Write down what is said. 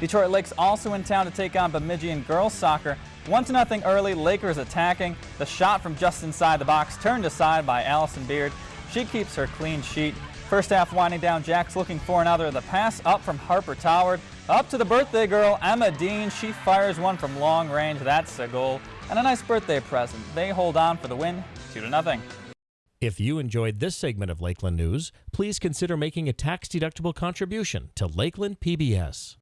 Detroit Lakes also in town to take on Bemidji in girls soccer. 1-0 early, Lakers attacking. The shot from just inside the box turned aside by Allison Beard. She keeps her clean sheet. First half winding down, Jacks looking for another. The pass up from Harper Toward. Up to the birthday girl, Emma Dean. She fires one from long range. That's a goal. And a nice birthday present. They hold on for the win, 2-0. If you enjoyed this segment of Lakeland News, please consider making a tax-deductible contribution to Lakeland PBS.